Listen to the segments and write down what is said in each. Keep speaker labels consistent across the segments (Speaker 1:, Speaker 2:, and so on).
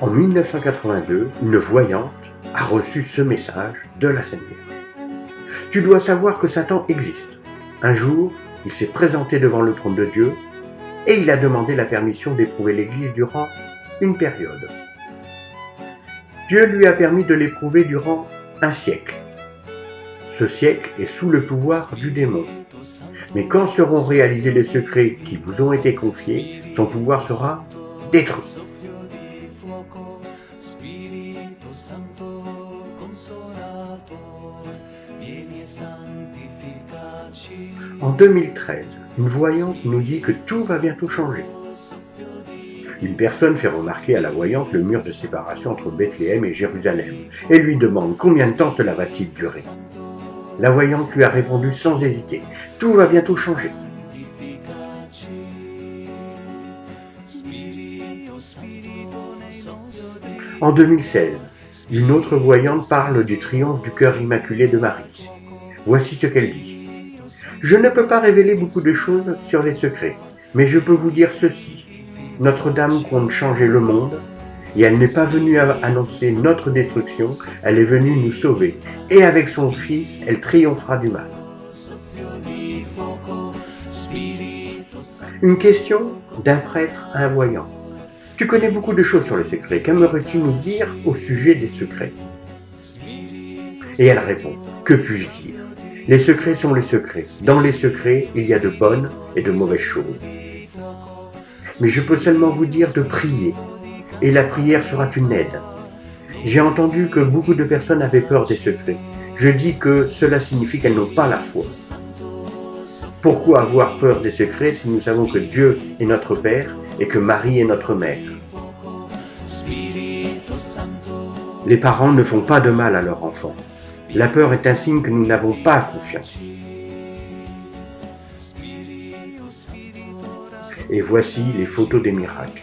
Speaker 1: En 1982, une voyante a reçu ce message de la Vierge. Tu dois savoir que Satan existe. Un jour, il s'est présenté devant le trône de Dieu et il a demandé la permission d'éprouver l'Église durant une période. Dieu lui a permis de l'éprouver durant un siècle. Ce siècle est sous le pouvoir du démon. Mais quand seront réalisés les secrets qui vous ont été confiés, son pouvoir sera détruit. En 2013, une voyante nous dit que tout va bientôt changer. Une personne fait remarquer à la voyante le mur de séparation entre Bethléem et Jérusalem et lui demande combien de temps cela va-t-il durer. La voyante lui a répondu sans hésiter, tout va bientôt changer. En 2016, une autre voyante parle du triomphe du cœur immaculé de Marie. Voici ce qu'elle dit. Je ne peux pas révéler beaucoup de choses sur les secrets, mais je peux vous dire ceci. Notre-Dame compte changer le monde, et elle n'est pas venue annoncer notre destruction, elle est venue nous sauver, et avec son Fils, elle triomphera du mal. Une question d'un prêtre à un voyant. Tu connais beaucoup de choses sur les secrets, qu'aimerais-tu nous dire au sujet des secrets? Et elle répond, que puis-je dire? Les secrets sont les secrets. Dans les secrets, il y a de bonnes et de mauvaises choses. Mais je peux seulement vous dire de prier, et la prière sera une aide. J'ai entendu que beaucoup de personnes avaient peur des secrets. Je dis que cela signifie qu'elles n'ont pas la foi. Pourquoi avoir peur des secrets si nous savons que Dieu est notre Père et que Marie est notre mère? Les parents ne font pas de mal à leur enfant. La peur est un signe que nous n'avons pas confiance. Et voici les photos des miracles.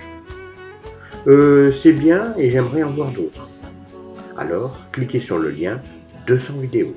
Speaker 1: Euh, c'est bien et j'aimerais en voir d'autres. Alors cliquez sur le lien 200 vidéos.